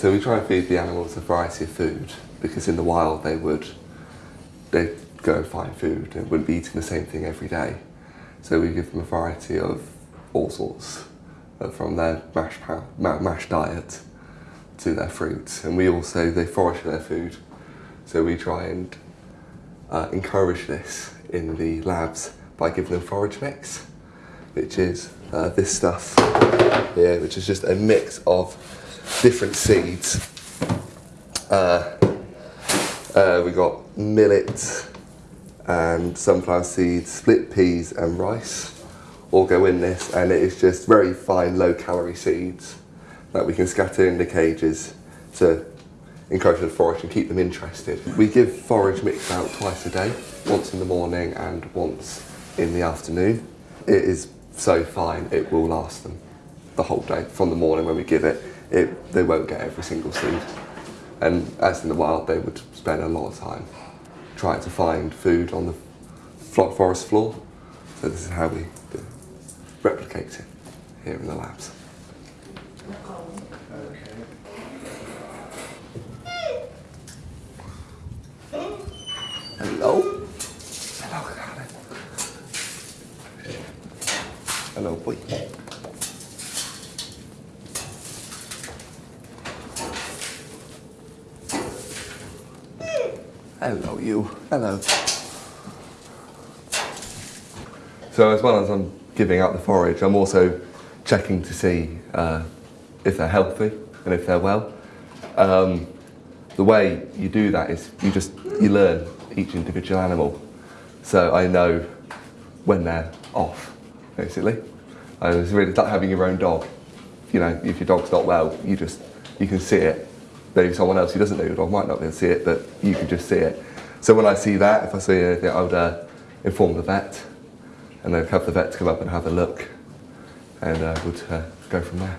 So we try and feed the animals a variety of food because in the wild they would they'd go and find food and wouldn't be eating the same thing every day. So we give them a variety of all sorts, uh, from their mash, mash diet to their fruits. And we also, they forage their food. So we try and uh, encourage this in the labs by giving them forage mix, which is uh, this stuff here, which is just a mix of different seeds. Uh, uh, we got millet and sunflower seeds, split peas and rice all go in this and it is just very fine low calorie seeds that we can scatter in the cages to encourage them to forage and keep them interested. We give forage mix out twice a day, once in the morning and once in the afternoon. It is so fine, it will last them the whole day. From the morning when we give it, it they won't get every single seed. And as in the wild, they would spend a lot of time trying to find food on the forest floor. So this is how we do, replicate it here in the labs. Hello? Hello. Hello, boy. Hello, you. Hello. So as well as I'm giving out the forage, I'm also checking to see uh, if they're healthy and if they're well. Um, the way you do that is you just you learn each individual animal. So I know when they're off, basically. And it's really like having your own dog. You know, if your dog's not well, you just you can see it maybe someone else who doesn't know your dog might not be able to see it, but you can just see it. So when I see that, if I see anything, I would uh, inform the vet, and then have the vet come up and have a look, and uh, would uh, go from there.